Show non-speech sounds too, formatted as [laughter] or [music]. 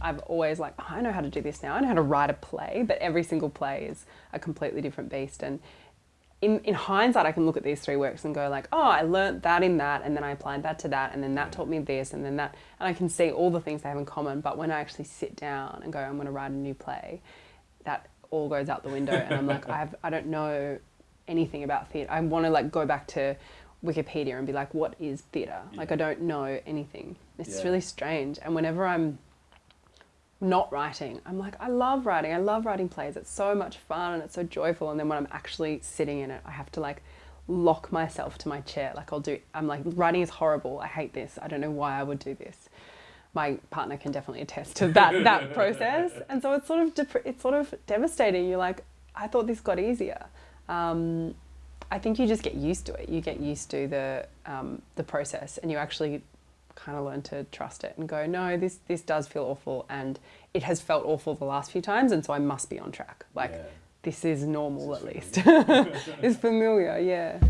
I've always like, oh, I know how to do this now. I know how to write a play, but every single play is a completely different beast. And in, in hindsight, I can look at these three works and go like, oh, I learnt that in that, and then I applied that to that, and then that taught me this, and then that, and I can see all the things they have in common. But when I actually sit down and go, I'm going to write a new play, that all goes out the window, and I'm like, I have, I don't know anything about theatre. I want to like go back to Wikipedia and be like, what is theatre? Yeah. Like I don't know anything. It's yeah. really strange. And whenever I'm not writing, I'm like, I love writing. I love writing plays. It's so much fun and it's so joyful. And then when I'm actually sitting in it, I have to like lock myself to my chair. Like I'll do, I'm like, writing is horrible. I hate this. I don't know why I would do this. My partner can definitely attest to that, [laughs] that process. And so it's sort of, it's sort of devastating. You're like, I thought this got easier. Um, I think you just get used to it. You get used to the um, the process, and you actually kind of learn to trust it and go, no, this this does feel awful, and it has felt awful the last few times, and so I must be on track. Like yeah. this is normal this at least. [laughs] it's familiar, yeah.